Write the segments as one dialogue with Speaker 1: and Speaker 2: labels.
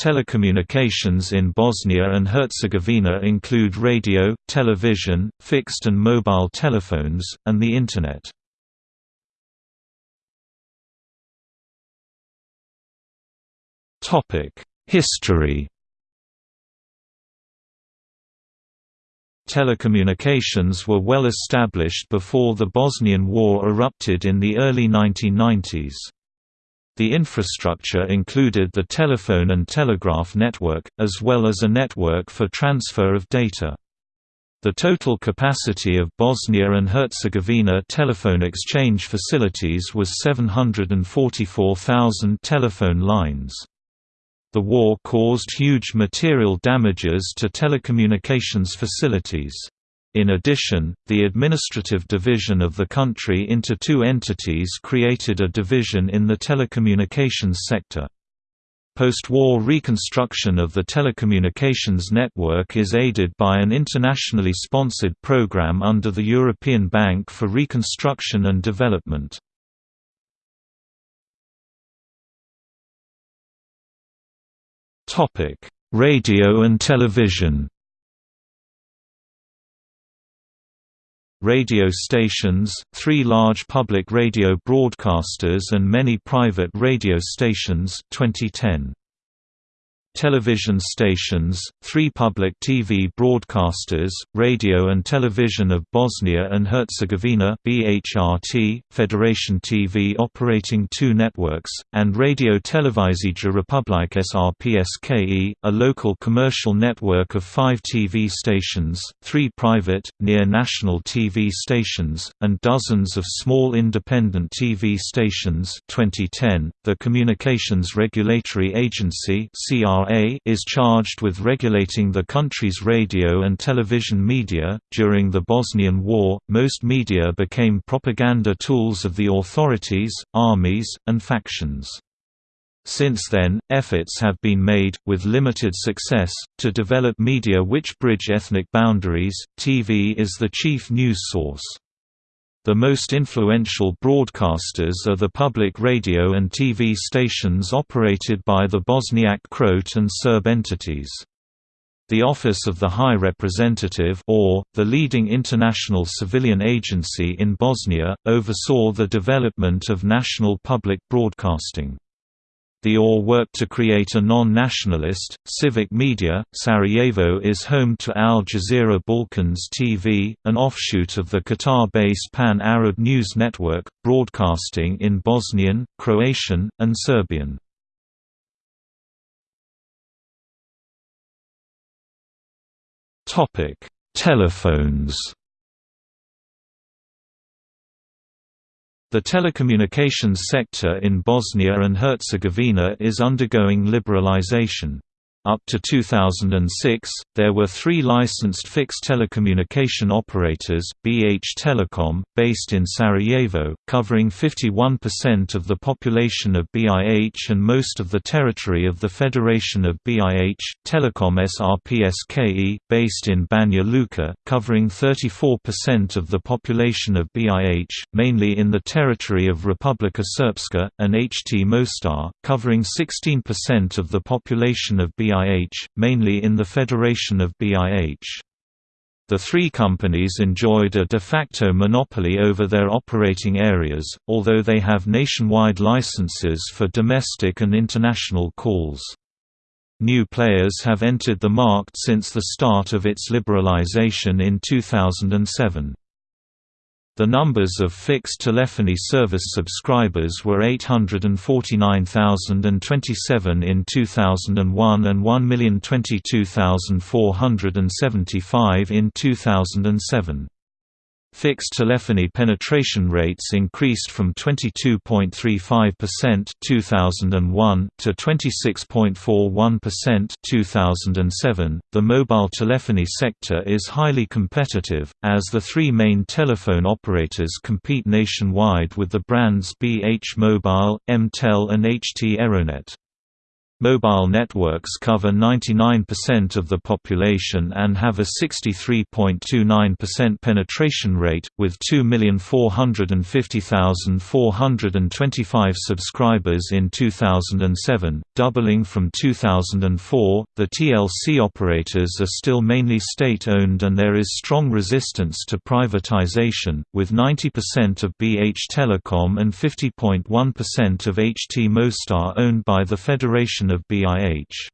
Speaker 1: Telecommunications in Bosnia and Herzegovina include radio, television, fixed and mobile telephones, and the Internet. History Telecommunications were well established before the Bosnian War erupted in the early 1990s. The infrastructure included the telephone and telegraph network, as well as a network for transfer of data. The total capacity of Bosnia and Herzegovina telephone exchange facilities was 744,000 telephone lines. The war caused huge material damages to telecommunications facilities. In addition, the administrative division of the country into two entities created a division in the telecommunications sector. Post-war reconstruction of the telecommunications network is aided by an internationally sponsored program under the European Bank for Reconstruction and Development. Radio and television. Radio stations, three large public radio broadcasters and many private radio stations 2010. Television stations, three public TV broadcasters, Radio and Television of Bosnia and Herzegovina BHRT, Federation TV operating two networks, and Radio Televizija Republike SRPSKE, a local commercial network of five TV stations, three private, near-national TV stations, and dozens of small independent TV stations 2010. The Communications Regulatory Agency CR is charged with regulating the country's radio and television media. During the Bosnian War, most media became propaganda tools of the authorities, armies, and factions. Since then, efforts have been made, with limited success, to develop media which bridge ethnic boundaries. TV is the chief news source. The most influential broadcasters are the public radio and TV stations operated by the Bosniak Croat and Serb entities. The Office of the High Representative or, the leading international civilian agency in Bosnia, oversaw the development of national public broadcasting. The OR worked to create a non-nationalist, civic media. Sarajevo is home to Al Jazeera Balkans TV, an offshoot of the Qatar-based Pan-Arab News Network, broadcasting in Bosnian, Croatian, and Serbian. Topic: Telephones. The telecommunications sector in Bosnia and Herzegovina is undergoing liberalization. Up to 2006, there were three licensed fixed telecommunication operators, BH Telecom, based in Sarajevo, covering 51% of the population of BIH and most of the territory of the Federation of BIH, Telecom SRPSKE, based in Banja Luka, covering 34% of the population of BIH, mainly in the territory of Republika Srpska, and HT Mostar, covering 16% of the population of BIH BIH, mainly in the Federation of BIH. The three companies enjoyed a de facto monopoly over their operating areas, although they have nationwide licenses for domestic and international calls. New players have entered the market since the start of its liberalization in 2007. The numbers of fixed telephony service subscribers were 849,027 in 2001 and 1,022,475 in 2007. Fixed telephony penetration rates increased from 22.35% 2001 to 26.41% 2007. The mobile telephony sector is highly competitive as the three main telephone operators compete nationwide with the brands BH Mobile, MTEL and HT Eronet. Mobile networks cover 99% of the population and have a 63.29% penetration rate, with 2,450,425 subscribers in 2007, doubling from 2004. The TLC operators are still mainly state owned and there is strong resistance to privatization, with 90% of BH Telecom and 50.1% of HT Mostar owned by the Federation of BIH.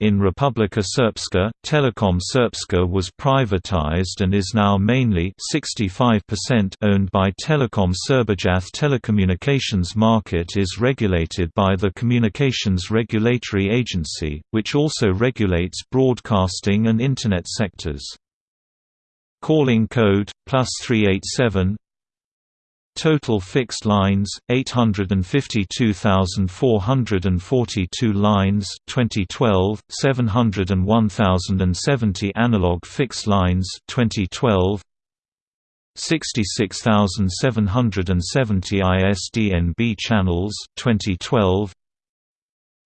Speaker 1: In Republika Srpska, Telekom Srpska was privatized and is now mainly 65% owned by Telekom Srbijath Telecommunications market is regulated by the Communications Regulatory Agency, which also regulates broadcasting and Internet sectors. Calling code, plus 387 Total fixed lines 852,442 lines 2012 701,070 analog fixed lines 2012 66,770 ISDN-B channels 2012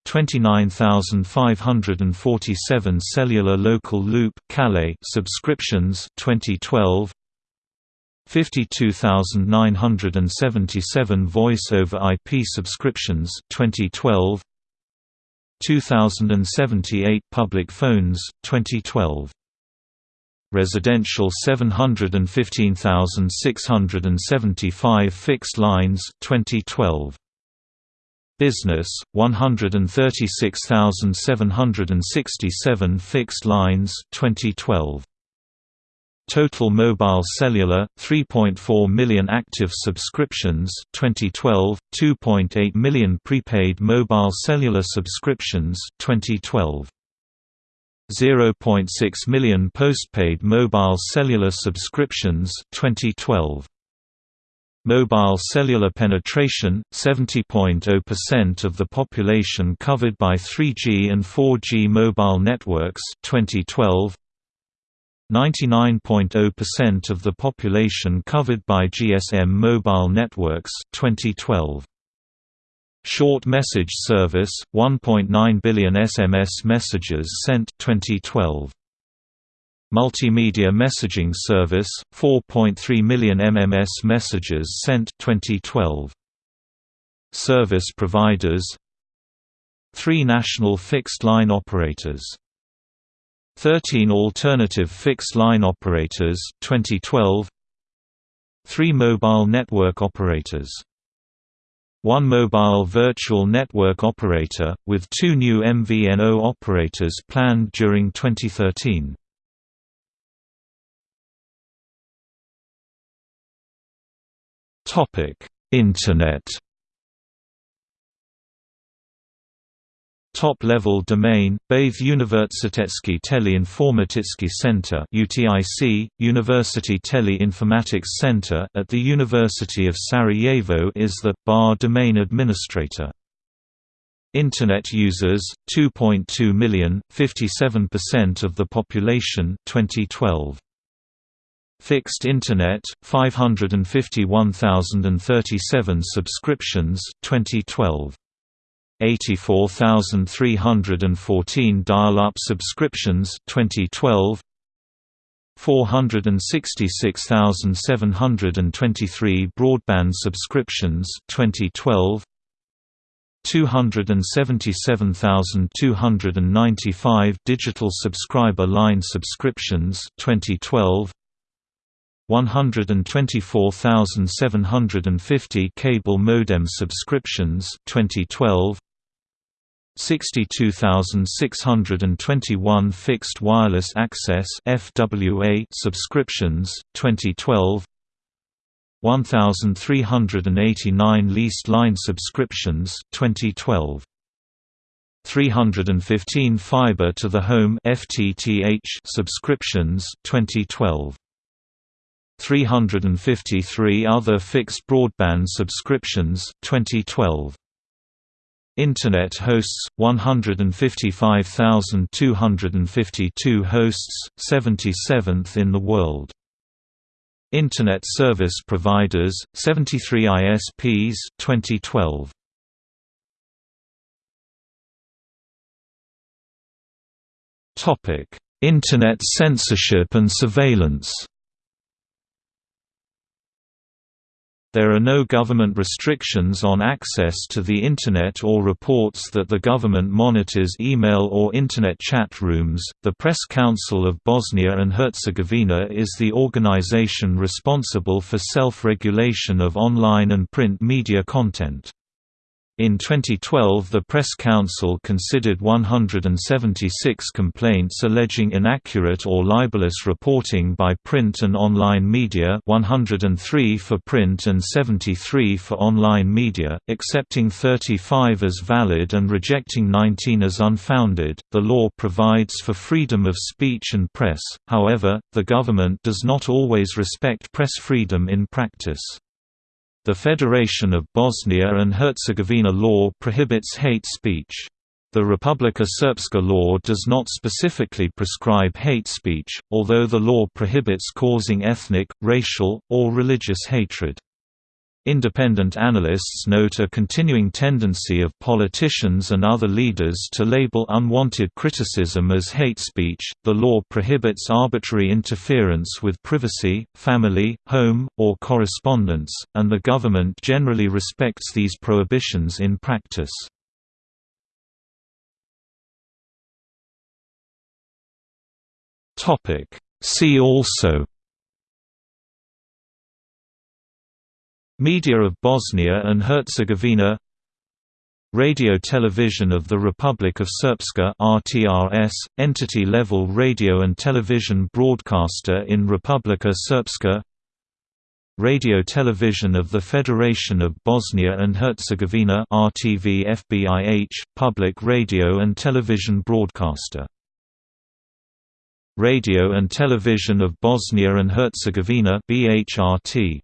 Speaker 1: 29,547 cellular local loop subscriptions 2012 52,977 Voice over IP subscriptions 2012 2078 Public phones 2012 Residential 715,675 fixed lines 2012 Business 136,767 fixed lines 2012 Total mobile cellular 3.4 million active subscriptions 2012 2.8 million prepaid mobile cellular subscriptions 2012 0.6 million postpaid mobile cellular subscriptions 2012 Mobile cellular penetration 70.0% of the population covered by 3G and 4G mobile networks 2012 99.0% of the population covered by GSM mobile networks 2012. Short message service 1.9 billion SMS messages sent 2012. Multimedia messaging service 4.3 million MMS messages sent 2012. Service providers 3 national fixed line operators 13 alternative fixed-line operators 2012 3 mobile network operators. 1 mobile virtual network operator, with 2 new MVNO operators planned during 2013. Internet Top-level domain, Bathe Univerzitetski Tele-Informatički Center UTIC, University Tele-Informatics Center at the University of Sarajevo is the bar domain administrator. Internet users 2.2 million, 57% of the population 2012. Fixed Internet 551,037 subscriptions 2012. 84,314 dial-up subscriptions 2012 466,723 broadband subscriptions 2012 277,295 digital subscriber line subscriptions 2012 124,750 cable modem subscriptions 2012 62,621 fixed wireless access FWA subscriptions 2012 1389 leased line subscriptions 2012 315 fiber to the home FTTH subscriptions 2012 353 other fixed broadband subscriptions 2012 Internet hosts 155,252 hosts, 77th in the world. Internet service providers 73 ISPs 2012. Topic: Internet censorship and surveillance. There are no government restrictions on access to the Internet or reports that the government monitors email or Internet chat rooms. The Press Council of Bosnia and Herzegovina is the organization responsible for self regulation of online and print media content. In 2012 the Press Council considered 176 complaints alleging inaccurate or libelous reporting by print and online media 103 for print and 73 for online media, accepting 35 as valid and rejecting 19 as unfounded. The law provides for freedom of speech and press, however, the government does not always respect press freedom in practice. The Federation of Bosnia and Herzegovina law prohibits hate speech. The Republika Srpska law does not specifically prescribe hate speech, although the law prohibits causing ethnic, racial, or religious hatred. Independent analysts note a continuing tendency of politicians and other leaders to label unwanted criticism as hate speech. The law prohibits arbitrary interference with privacy, family, home, or correspondence, and the government generally respects these prohibitions in practice. Topic: See also Media of Bosnia and Herzegovina. Radio Television of the Republic of Srpska RTRS, entity-level radio and television broadcaster in Republika Srpska. Radio Television of the Federation of Bosnia and Herzegovina RTV FBIH, public radio and television broadcaster. Radio and Television of Bosnia and Herzegovina BHRT